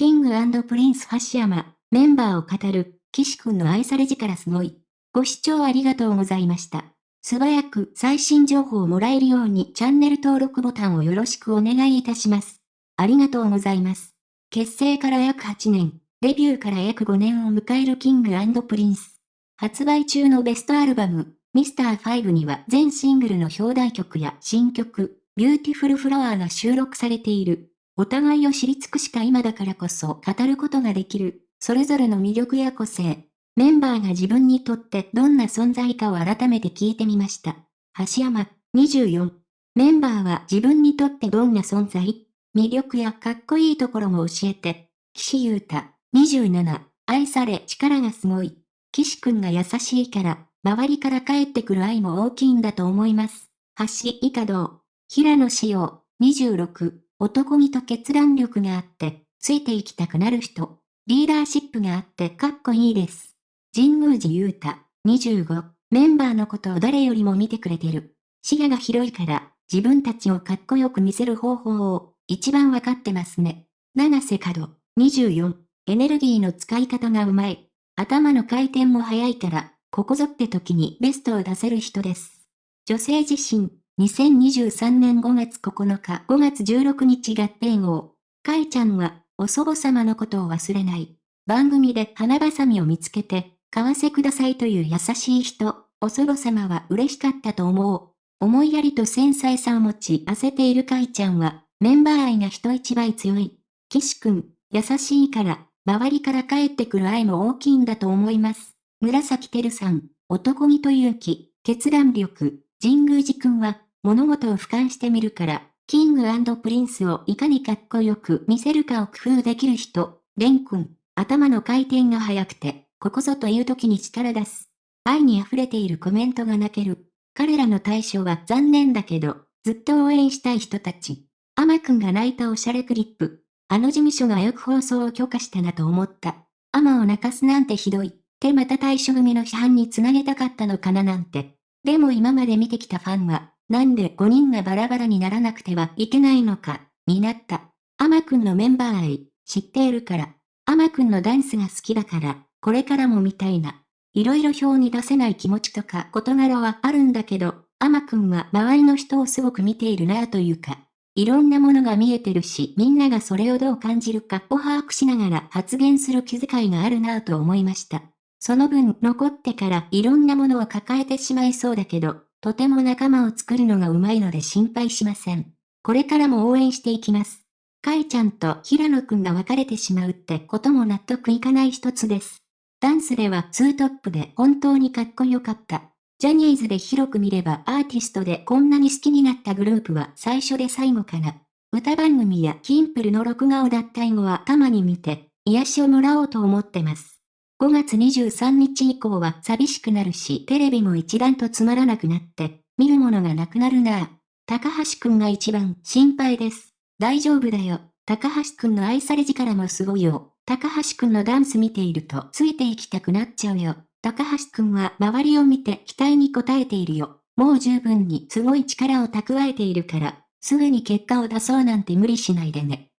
キングプリンス橋山、メンバーを語る、岸くんの愛され力すごい。ご視聴ありがとうございました。素早く最新情報をもらえるようにチャンネル登録ボタンをよろしくお願いいたします。ありがとうございます。結成から約8年、デビューから約5年を迎えるキングプリンス。発売中のベストアルバム、ミスター5には全シングルの表題曲や新曲、ビューティフルフラワーが収録されている。お互いを知り尽くした今だからこそ語ることができる、それぞれの魅力や個性。メンバーが自分にとってどんな存在かを改めて聞いてみました。橋山、24。メンバーは自分にとってどんな存在？魅力やかっこいいところも教えて。岸優太、27。愛され力がすごい。岸くんが優しいから、周りから帰ってくる愛も大きいんだと思います。橋以下道。平野志陽、26。男気と決断力があって、ついていきたくなる人。リーダーシップがあってかっこいいです。神宮寺勇太、25。メンバーのことを誰よりも見てくれてる。視野が広いから、自分たちをかっこよく見せる方法を、一番わかってますね。七瀬角、24。エネルギーの使い方がうまい。頭の回転も速いから、ここぞって時にベストを出せる人です。女性自身、2023年5月9日5月16日合併号。かいちゃんは、お祖母様のことを忘れない。番組で花ばさみを見つけて、買わせくださいという優しい人、お祖母様は嬉しかったと思う。思いやりと繊細さを持ち焦っているかいちゃんは、メンバー愛が人一倍強い。岸くん、優しいから、周りから帰ってくる愛も大きいんだと思います。紫てるさん、男気と勇気、決断力、神宮寺くんは、物事を俯瞰してみるから、キングプリンスをいかにかっこよく見せるかを工夫できる人、レン君、頭の回転が速くて、ここぞという時に力出す。愛に溢れているコメントが泣ける。彼らの退所は残念だけど、ずっと応援したい人たち。アマくんが泣いたおしゃれクリップ。あの事務所がよく放送を許可したなと思った。アマを泣かすなんてひどい。ってまた対処組の批判につなげたかったのかななんて。でも今まで見てきたファンは、なんで5人がバラバラにならなくてはいけないのか、になった。アマくんのメンバー愛、知っているから。アマくんのダンスが好きだから、これからも見たいな。いろいろ表に出せない気持ちとか事柄はあるんだけど、アマくんは周りの人をすごく見ているなぁというか、いろんなものが見えてるし、みんながそれをどう感じるかを把握しながら発言する気遣いがあるなぁと思いました。その分、残ってからいろんなものを抱えてしまいそうだけど、とても仲間を作るのがうまいので心配しません。これからも応援していきます。かいちゃんと平野くんが別れてしまうってことも納得いかない一つです。ダンスではツートップで本当にかっこよかった。ジャニーズで広く見ればアーティストでこんなに好きになったグループは最初で最後かな。歌番組やキンプルの録画を脱退後はたまに見て、癒しをもらおうと思ってます。5月23日以降は寂しくなるし、テレビも一段とつまらなくなって、見るものがなくなるなぁ。高橋くんが一番心配です。大丈夫だよ。高橋くんの愛され力もすごいよ。高橋くんのダンス見ているとついていきたくなっちゃうよ。高橋くんは周りを見て期待に応えているよ。もう十分にすごい力を蓄えているから、すぐに結果を出そうなんて無理しないでね。